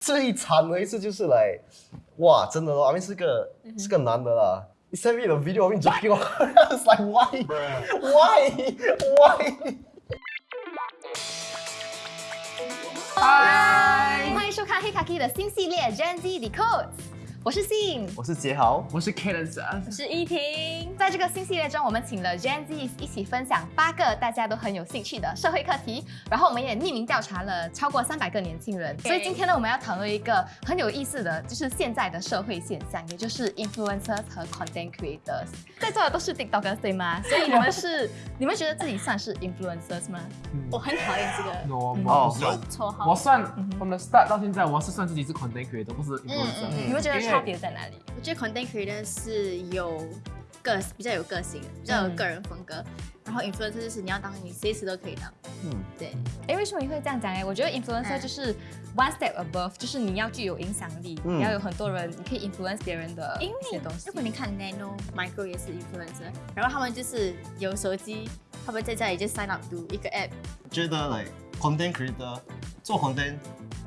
最惨的一次就是来，哇，真的咯，阿明是个是个男的啦。He sent me the video of him jacking off. I was like, why? Why? Why? Hi，，欢迎收看黑卡 K 的新系列 Gen Z Decode，我是信。我是杰豪，我是 Kalen 我是依婷。在这个新系列中，我们请了 Gen Z 一起分享八个大家都很有兴趣的社会课题，然后我们也匿名调查了超过三百个年轻人。所以今天呢，我们要讨论一个很有意思的，就是现在的社会现象，也就是 influencers 和 content creators。在座的都是 TikTokers 对吗？所以你们是，你们觉得自己算是 influencers 吗？我很讨厌这个 No，我哦不算，绰号。我算 from the start 到现在，我是算自己是 content creator，不是 influencer。嗯你们觉得差别在哪里？我觉得 content creator 是有个比较有个性的，比较有个人风格。然后 influencer 就是你要当你随时都可以当。嗯，对，哎，为什么你会这样讲？哎，我觉得 influencer 嗯就是 one step above，就是你要具有影响力，嗯你要有很多人，你可以 influence 别人的因一些东西如。果你看 Nano、Micro 也是 influencer，然后他们就是有手机，他们在家里就 sign up to 一个 app，觉得 like content creator 做 content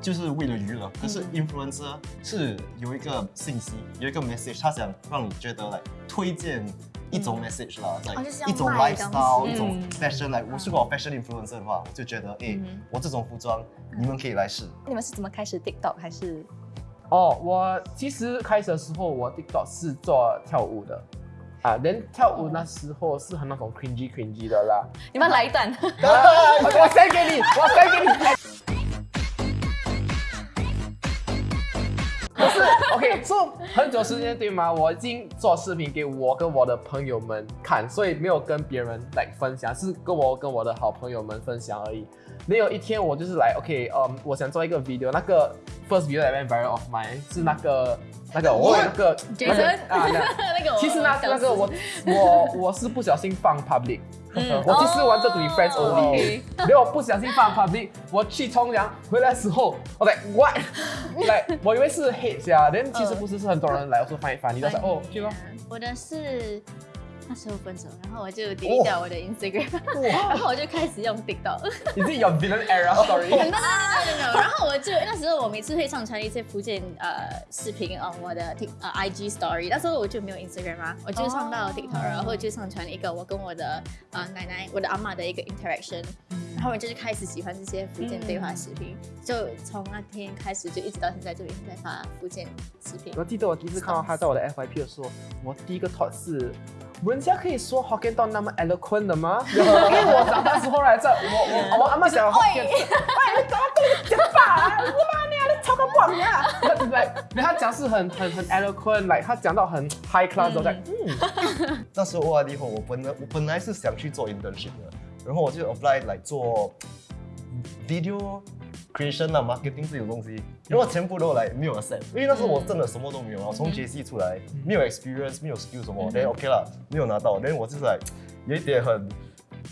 就是为了娱乐，可是嗯 influencer 是有一个信息，有一个 message，他想让你觉得来推荐一种 message 啦，在 like 一种 lifestyle，西一种嗯 fashion，like 我是个 fashion influencer 的话，我就觉得诶嗯，我这种服装你们可以来试。你们是怎么开始 TikTok 还是？哦，我其实开始的时候，我 TikTok 是做跳舞的。啊，连跳舞那时候是很那种 cringy cringy 的啦。你们来一段。我我 send 给你，我 send 给你。不是，OK，so 很久时间对吗？我已经做视频给我跟我的朋友们看，所以没有跟别人来分享，是跟我跟我的好朋友们分享而已。没有一天我就是来，OK，嗯，我想做一个 video，那个 first video that went viral of mine 是那个那个我那个那个 Jason 啊，那 那个其实那那个我我我是不小心放 public，、我其实玩这 to be friends 哦 only，，OK 没有不小心放 public，我去冲凉回来时候，我在 what，来我以为是 hate 呀，但其实不是，是很多人来我说翻一翻，你都说哦去吧，我的是那时候分手，然后我就 delete 掉我的 Instagram，、然后我就开始用 TikTok。你自己有 villain era story，然后我就那时候我每次会上传一些福建呃视频啊，我的 Tik 呃 IG Story，那时候我就没有 Instagram 啊，我就上到 TikTok，、然后就上传一个我跟我的呃奶奶、我的阿妈的一个 interaction，、然后我就是开始喜欢这些福建对话视频，就从那天开始就一直到现在就一直在发福建视频。我记得我第一次看到他在我的 FYP 的时候，我第一个 thought 是，人家可以说 Hokkien 到那么 eloquent 的吗？因为我长大之后来，这我我我阿妈讲 Hokkien，是，哎，你搞到讲吧，你妈你啊，你超个棒呀！来，他讲是很很很 eloquent，来他讲到很 high class，我在嗯，那时候 ORD 后，我本来我本来是想去做 internship 的，然后我就 apply 来做 video creation 啊，marketing 这种东西，然后全部都来没有 accept，因为那时候我真的什么都没有，我从 JC 出来，没有 experience，没有 skill 什么，then OK 啦，没有拿到，then 我就是来有一点很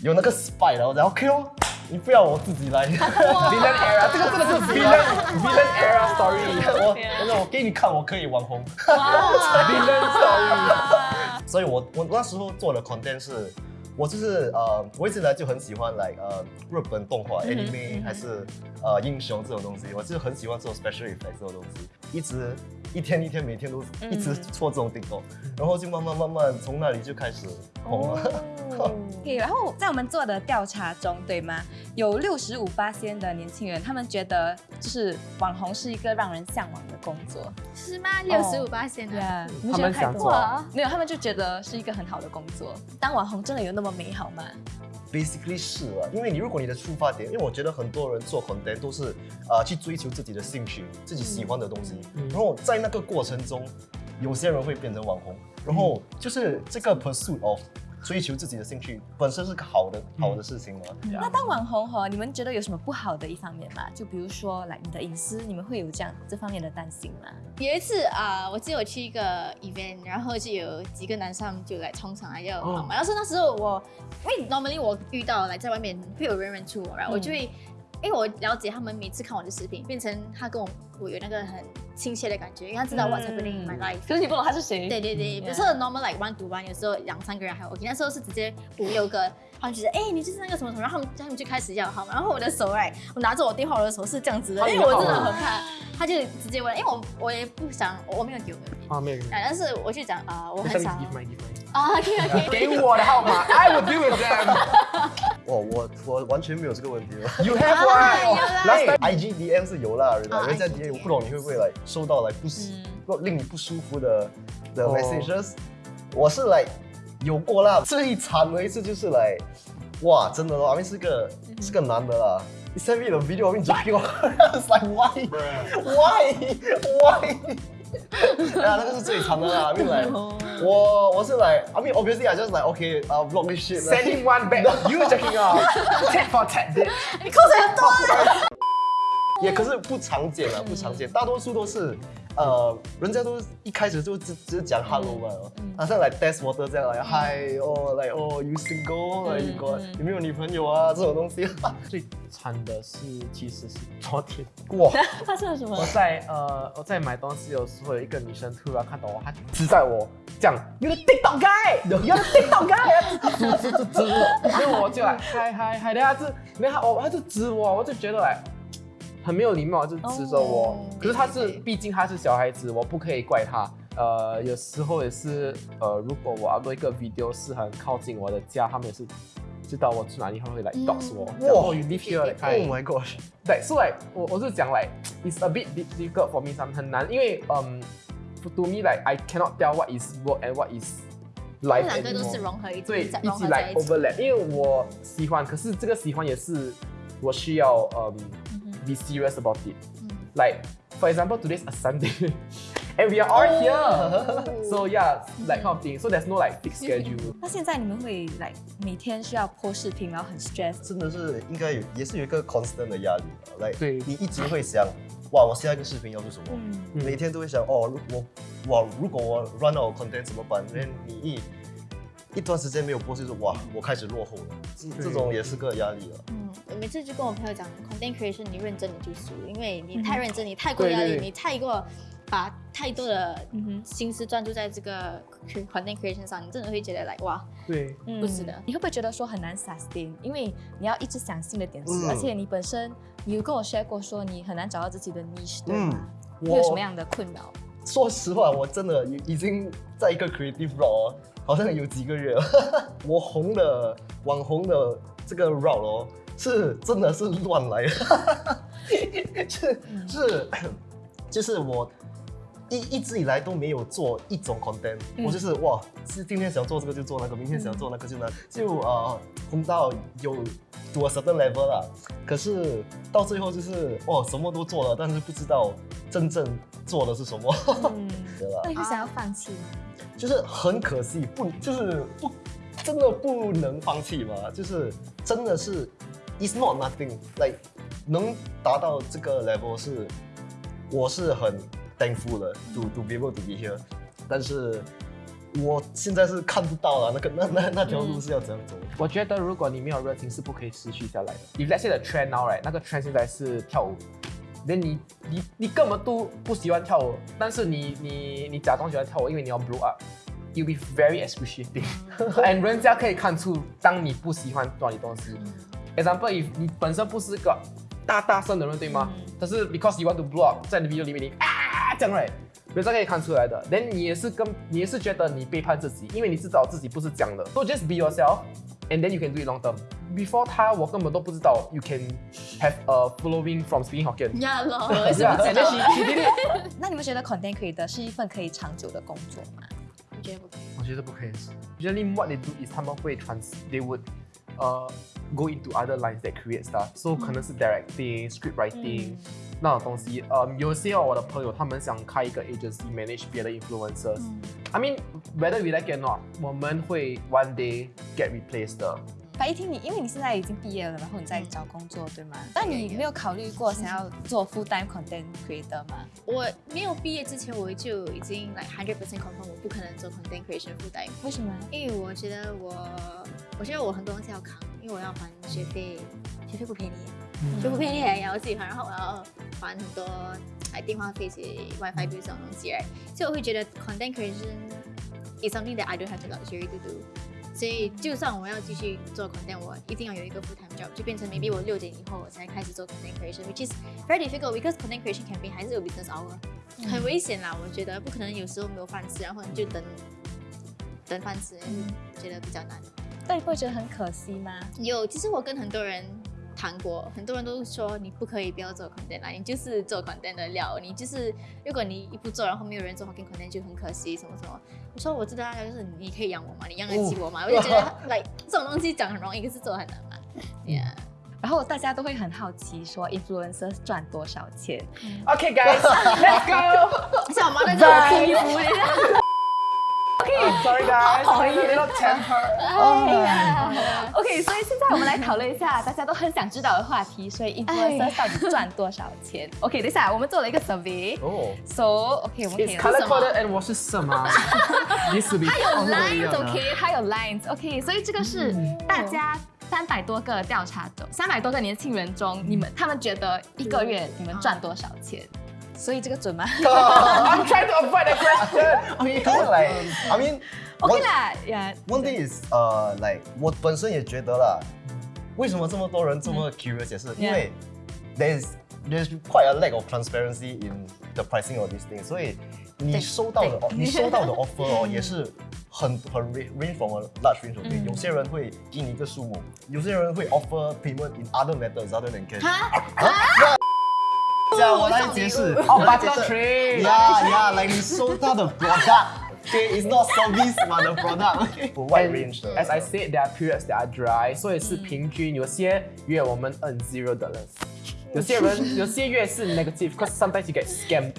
有那个 spy 然后然后 OK 哦，你不要我自己来，villain era，这个真的是 villain villain era story，我我我给你看，我可以网红。villain story。所以我我那时候做的 content 是，我就是呃，我一直以来就很喜欢来呃日本动画、anime 还是呃英雄这种东西，我就很喜欢做 special effect 这种东西，一直一天一天每天都一直做这种 TikTok，然后就慢慢慢慢从那里就开始红了。对，然后在我们做的调查中，对吗？有六十五八仙的年轻人，他们觉得就是网红是一个让人向往的工作。是吗？六十五八线的。呀，你他觉得太多们想做了？没有，他们就觉得是一个很好的工作。当网红真的有那么美好吗？Basically 是了，因为你如果你的出发点，因为我觉得很多人做 content 都是呃去追求自己的兴趣、自己喜欢的东西，然后在那个过程中，有些人会变成网红，然后就是这个 pursuit of 追求自己的兴趣本身是个好的、好的事情嘛。那当网红哈，你们觉得有什么不好的一方面吗？就比如说，来你的隐私，你们会有这样这方面的担心吗？有一次啊、我记得我去一个 event，然后就有几个男生就来冲上来要哦跑嘛。然后是那时候我，因为 normally 我遇到来在外面会有人认出我，然后我就会，因为我了解他们每次看我的视频，变成他跟我我有那个很亲切的感觉，因为他知道 what's happening in my life。可是你不懂他是谁。对对对，比如说 normal like one to one，有时候两三个人还 OK，那时候是直接五六个，他们觉得哎、你就是那个什么什么，然后他们他们就开始要号码，然后我的手哎，我拿着我电话，我的手是这样子的，因为我真的很怕他就直接问，因为我我也不想，我没有丢给啊，没有。啊，但是我就讲啊，我我很想。啊，OK OK，给我的号码，I will deal with them。哇，我我完全没有这个问题哦。You have 啊 one。Last time IG DM 是有啦，人啊家人家 IG DM 我不懂你会不会来收到来不舒不令你不舒服的的哦 messages，我是来有过啦，最惨的一次就是来，哇，真的咯，阿明是个是个男的啦。He sent me the video of me jogging I was like why why why 啊，那个是最长的啦。I mean like 我我是 like I mean obviously I just like okay uh vlog this shit Sending one back. You checking out. Tap for tap, bitch. 你口水很多啊。也可是不常见啊，不常见，大多数都是，呃，人家都一开始就只只讲 hello 嘛，好像来 test water 这样来，hi 哦，来哦，you single，like you got 有没有女朋友啊这种东西，最惨的是，其实是昨天，哇，发生了什么？我？在呃我在买东西的时候，有一个女生突然看到我，她指在我讲，You're the TikTok guy，You're the TikTok guy，指指指指，然后我就来嗨嗨嗨，然后她就，然后她我她就指我，我就觉得来。很没有礼貌，就指着我。可是他是，毕竟他是小孩子，我不可以怪他。呃，有时候也是，呃，如果我要做一个 video 是很靠近我的家，他们也是知道我住哪里，他们会来告诉我。哇、嗯，你 live here 来看。Oh my gosh！对，所、so、以、我我是讲来、like,，it's a bit difficult for me，他们很难，因为嗯、um,，to me like I cannot tell what is work and what is。这两个都是融合一起，对，一起来 overlap。因为我喜欢，可是这个喜欢也是我需要嗯。Be serious about it。嗯 Like for example, today's a Sunday, and we are all here. So yeah, like kind of thing. So there's no like fixed schedule. 那现在你们会来每天需要 po 视频，然后很 stress。真的是应该有也是有一个 constant 的压力的，来，对你一直会想，哇，我下一个视频要做什么？每天都会想，哦，如我哇，如果我 run out of content 怎么办？因为你一一段时间没有播，就是哇，我开始落后了，这对。这种也是个压力了。嗯，我每次就跟我朋友讲，content creation 你认真你就输，因为你嗯太认真，你太过压力，你太过把太多的嗯心思专注在这个 content creation 上，你真的会觉得 like 哇，对，不是的你会不会觉得说很难 sustain？因为你要一直想新的点子，嗯。而且你本身你有跟我 share 过说你很难找到自己的 niche，对吗？嗯你有什么样的困扰？说实话，我真的已经在一个 creative route 哦，好像有几个月了。我红的网红的这个 route 哦，是真的是乱来的，是是就是我一一直以来都没有做一种 content，、嗯我就是哇，是今天想做这个就做那个，明天想做那个就那，就呃红到有 to a certain level 啦。可是到最后就是哇什么都做了，但是不知道真正做的是什么。嗯，对吧那？你会想要放弃吗？就是很可惜，不就是不真的不能放弃嘛？就是真的是 it's not nothing like 能达到这个 level 是我是很 thankful 的 to to be able to be here，但是我现在是看不到了那个那那那条路是要怎样走。我觉得如果你没有热情是不可以持续下来的。If let's say the trend now right，那个 trend 现在是跳舞，那你你你根本都不喜欢跳舞，但是你你你假装喜欢跳舞，因为你要 blow up，you'll be very excruciating，and 人家可以看出当你不喜欢做你东西。Example，if 你本身不是个大大声的人，对吗？但是 because you want to blow up，在你 video 里面你啊这样 right，人可以看出来的。then 你也是跟你也是觉得你背叛自己，因为你知道自己不是这样的。So just be yourself。And then you can do it long term. Before 他，我根本都不知道 you can have a following from speaking Hokkien. 呀咯，我也是 Yeah, 不 and 知 then 道 she, she did it. 那你们觉得 content creator 是一份可以长久的工作吗？我觉得不可以。我觉得不可以。Usually what they do is 他们会 trans, they would uh go into other lines that create stuff. So 可能是 directing, script writing、那种东西。呃、有些我的朋友他们想开一个 agency manage 别的 influencers、I mean whether we like it or not，我们会 one day get replaced 的。白一听你，因为你现在已经毕业了，然后你在找工作，对吗？那你没有考虑过想要做 full time content creator 吗？我没有毕业之前，我就已经 like hundred percent confirm 我不可能做 content creation full time，为什么？因为我觉得我，我觉得我很多东西要扛， 因为我要还学费，学费不便宜，学费不便宜也要自己还，然后我要还很多哎电话费、及 WiFi 这种东西，right？所以我会觉得 content creation is something that I don't have the luxury to do。所以就算我要继续做 content，我一定要有一个 full time job，就变成 maybe 我六点以后我才开始做 content creation，which is very difficult because content creation campaign 还是有 business hour，、很危险啦，我觉得不可能有时候没有饭吃，然后你就等等饭吃，觉得比较难。但你不会觉得很可惜吗？有，其实我跟很多人谈过，很多人都说你不可以不要做 content 啦，你就是做 content 的料，你就是如果你一不做，然后没有人做 Hokkien content 就很可惜，什么什么。我说我知道啊，就是你可以养我嘛，你养得起我嘛，我就觉得 like 这种东西讲很容易，可是做很难嘛。Yeah，然后大家都会很好奇说，influencer 赚多少钱？OK guys，let's go。像我妈在这里哭衣服，Sorry guys，a little temper。哎呀，OK，所以现在我们来讨论一下大家都很想知道的话题，所以 influencer 到底赚多少钱？OK，等一下，我们做了一个 survey。哦，So OK，我们可 It's 以 color coded and 我是什么？Used to be。它有 lines，OK，它有 lines，OK，所以这个是大家三百多个调查中，三百多个年轻人中，你们他们觉得一个月你们赚多少钱？所以这个准吗 I'm trying to avoid the question. I mean, like, I mean,？OK one- 啦，呀 One thing is，呃、like 我本身也觉得啦，为什么这么多人这么 curious 也是因为 there's there's quite a lack of transparency in the pricing of these things，所以你收到的你收到的 offer 哦也是很很 range range from a large range of things，、有些人会给你一个数目，有些人会 offer payment in other methods other than cash。哈，这样我来解释。哦，butter tree。 Yeah, yeah, like 你收到的 product。Okay, it's not service but the product. Okay. Wide range 的。 As I said, there are periods that are dry，所以是平均。有些月我们 earn zero dollars，有些人有些月是 negative，cause sometimes you get scammed。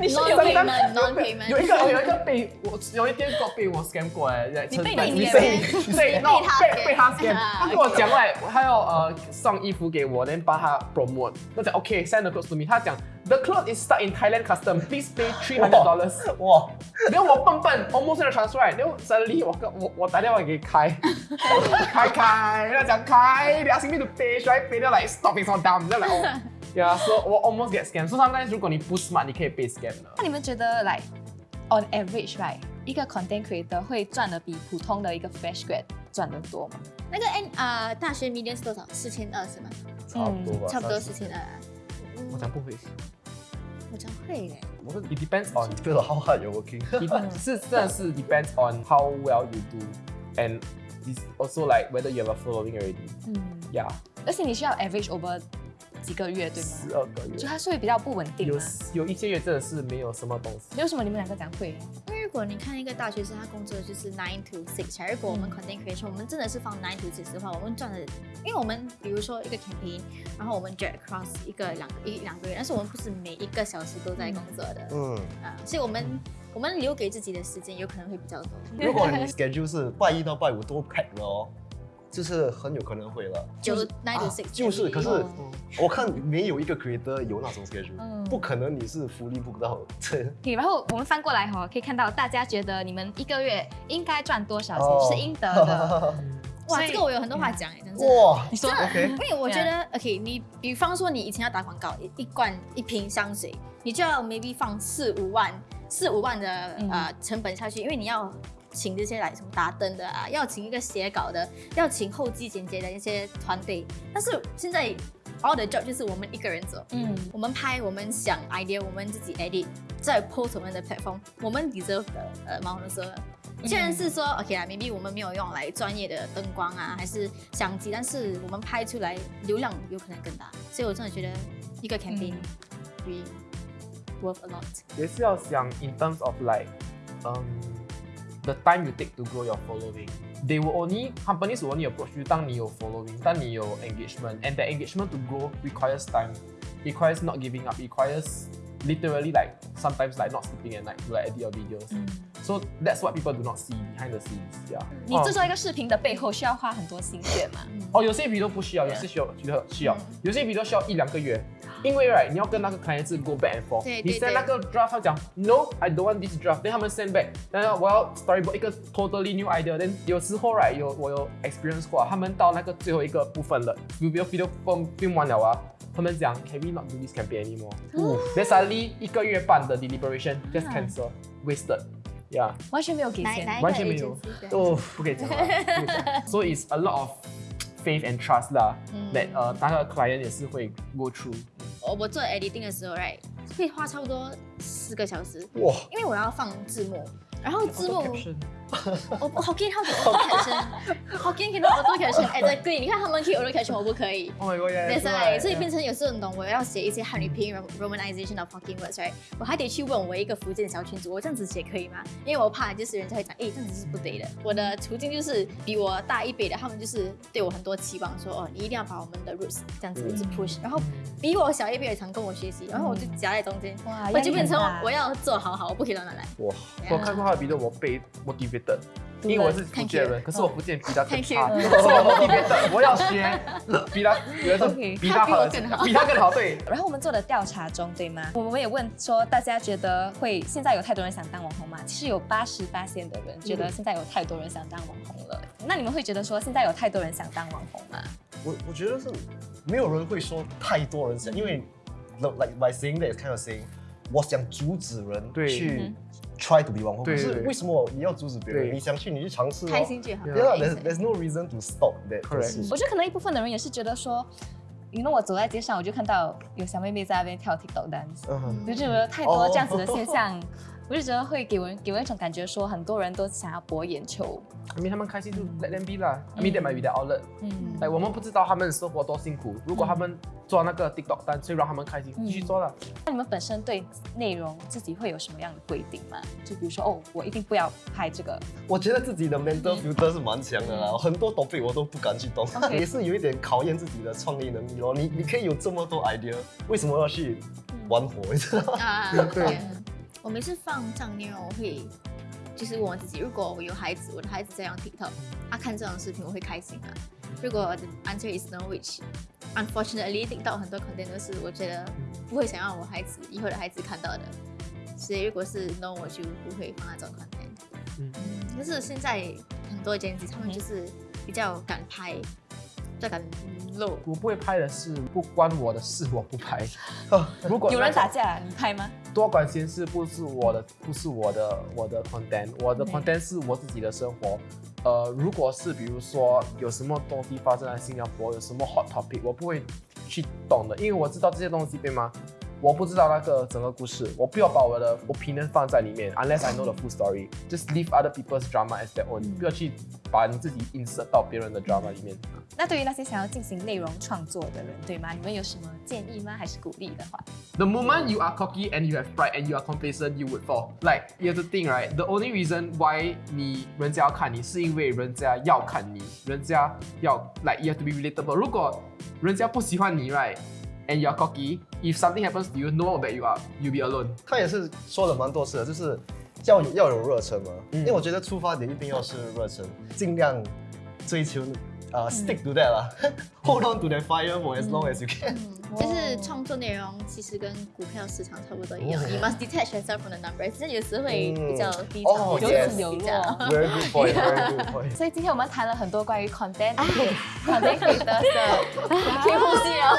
你是有 payment 有 non 一 payment，个有一个被我有一天被我 scam 过哎，你被你你被被被他被他 scam，啊他跟我讲来，他要呃送衣服给我，然后帮他 promote，我讲 OK send the clothes to me，他讲 the clothes is stuck in Thailand custom, please pay three hundred dollars。哇，然后我笨笨，almost 在 transfer，然后 suddenly 我跟我我打电话给开，开开，他讲开，你 asking me to pay，should I pay？他 like stop it so dumb，然后 like 哦，yeah，so 我 almost get scam。So sometimes 如果你不 smart，你可以被 scam 的。那你们觉得，like on average right，一个 content creator 会赚的比普通的一个 fresh grad 赚的多吗？那个 N 啊大学 median 是多少？四千二是吗？差不多吧。差不多30四千二。我讲不会我讲会嘞，我是，it depends on，feel like how hard you're working. 是真的是 depends on how well you do and it's also like whether you have a following already。嗯，Yeah，而且你需要 average over 几个月，对吗？十二个月，就它是会比较不稳定有。有一些月真的是没有什么东西。为什么你们两个讲会？因为如果你看一个大学生，他工作就是 nine to six，如果我们 content creation，我们真的是放 nine to six 的话，我们赚的，因为我们比如说一个 campaign，然后我们 drag across 一个两个一两个月，但是我们不是每一个小时都在工作的，嗯，啊，所以我们我们留给自己的时间有可能会比较多。如果你 schedule 是拜一到拜五都 pack 了哦，就是很有可能会了。就是 nine to 啊 six，就是，可是哦我看没有一个 creator 有那种 schedule，嗯不可能你是福利不到。这 OK，然后我们翻过来哈、可以看到大家觉得你们一个月应该赚多少钱、哦是应得的。哇，这个我有很多话讲哎，真的。哇，你说 OK，因为我觉得，OK，你比方说你以前要打广告，一一罐一瓶香水，你就要 maybe 放四五万、四五万的嗯呃成本下去，因为你要请这些来什么打灯的啊，要请一个写稿的，要请后期剪接的一些团队。但是现在 all the job 就是我们一个人做，嗯我们拍，我们想 idea，我们自己 edit，再 post 我们的 platform，我们 deserve 的呃毛说。虽然是说 OK 啦，maybe 我们没有用来专业的灯光啊，还是相机，但是我们拍出来流量有可能更大，所以我真的觉得一个 campaign 比 worth a lot。也是要想 in terms of like, um, the time you take to grow your following. They will only companies will only approach you 当你有 following，当你有 engagement, and that engagement to grow requires time, requires not giving up, requires literally like sometimes like not sleeping at night to like edit your videos. So that's what people do not see behind the scenes. Yeah. 你制作一个视频的背后需要花很多心血嘛？哦，有些 video 不需要，有些需要需要需要，有些 video 需要一两个月，因为 right 你要跟那个 client 是 go back and forth，你对对 send 对那个 draft 他讲 no I don't want this draft，then 他们 send back，然后我要 storyboard 一个 totally new idea，then 有时候 right 有我有 experience 过啊，他们到那个最后一个部分了，video video film film 完了啊。 他们讲，Can we not do this campaign anymore？Then suddenly 一个月半的 deliberation just cancel，wasted。呀，完全没有给钱。完全没有哦，不可以讲了，不可以 it's a lot of faith and trust 啦。嗯 that 呃，那个 client 也是会 go through。我我做 editing 的时候，right，会花差不多四个小时，哇，因为我要放字幕，然后字幕，我不好见他们好多 caption，好见见到好多 caption，哎，对，对，你看他们可以好多 caption，我不可以。Oh my god！对，所以变成有时候你懂，我要写一些汉语拼音 romanization of fucking words，right？我还得去问我一个福建的小群组，我这样子写可以吗？因为我怕就是人家会讲，哎，这样子是不对的。我的途径就是比我大一辈的，他们就是对我很多期望，说哦，你一定要把我们的 roots 这样子一直 push，、然后。比我小一辈也常跟我学习，然后我就夹在中间，哇我就变成我要做好好，我不可以乱乱来。哇，我看过他的 video，我被 motivated，因为我是福建人，可是我福建比他差以我 motivated，我要学比他，比他比我更好比他更好，对。然后我们做的调查中，对吗？我们也问说，大家觉得会现在有太多人想当网红吗？其实有八十八线的人觉得现在有太多人想当网红了。那你们会觉得说现在有太多人想当网红吗？我我觉得是没有人会说太多人想，因为 like by saying that is kind of saying，我想阻止人对去 try to be 网红，可是为什么你要阻止别人？你想去你去尝试哦。开心就好。There's there's no reason to stop that. 我觉得可能一部分的人也是觉得说，你 know 我走在街上，我就看到有小妹妹在那边跳 TikTok dance，嗯就觉得太多哦这样子的现象。我就觉得会给我给我一种感觉，说很多人都想要博眼球，I mean 他们开心就 let them be 啦。I mean they might be their outlet。嗯，哎，我们不知道他们生活多辛苦，如果他们做那个 TikTok 单，所以让他们开心，继续做了。那你们本身对内容自己会有什么样的规定吗？就比如说，哦，我一定不要拍这个，我觉得自己的 mental filter 是蛮强的啦，很多 topic 我都不敢去动 也是有一点考验自己的创意能力咯。你你可以有这么多 idea，为什么要去玩火？你知道吗？啊，对嗯我每次放这样内容，我会就是问我自己，如果我有孩子，我的孩子在用 TikTok，他看这种视频，我会开心吗？如果 the answer is no，which unfortunately TikTok 很多 content 都是我觉得不会想让我孩子以后的孩子看到的，所以如果是 no，我就不会放那种 content。嗯嗯，但是现在很多 Gen Z 他们就是比较敢拍，比较敢露。我不会拍的是，不关我的事，我不拍。如果有人打架，你拍吗？多管闲事不是我的，不是我的我的 content，我的嗯 content 是我自己的生活。呃，如果是比如说有什么东西发生在新加坡，有什么 hot topic，我不会去懂的，因为我知道这些东西对吗？我不知道那个整个故事，我不要把我的 opinion 放在里面，unless I know the full story。Just leave other people's drama as their own，、不要去把你自己 insert 到别人的 drama 里面。那对于那些想要进行内容创作的人，对吗？你们有什么建议吗？还是鼓励的话？The moment you are cocky and you have pride and you are complacent, you would fall. Like you have to think, right? The only reason why 你人家要看你，是因为人家要看你，人家要 like you have to be relatable. 如果人家不喜欢你，right? And you are cocky. If something happens to you, no one will back you up. You'll be alone. 他也是说了蛮多次的，就是要有要有热忱嘛，嗯因为我觉得出发点一定要是热忱，尽量追求呃、stick to that 啦，hold on to that fire for as long as you can。嗯，就是创作内容其实跟股票市场差不多一样、哦 y o u must detach yourself from the numbers，这有时会比较低哦潮，有 yes 起有落。Very good point, very good point。所以今天我们谈了很多关于 content content 的，可以呼吸哦。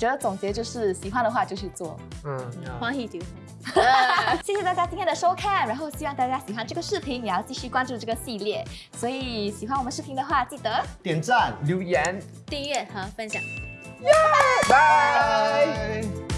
觉得总结就是喜欢的话就去做。嗯，欢喜丢。谢谢大家今天的收看，然后希望大家喜欢这个视频，也要继续关注这个系列。所以喜欢我们视频的话，记得点赞，留言，订阅和分享。拜。拜。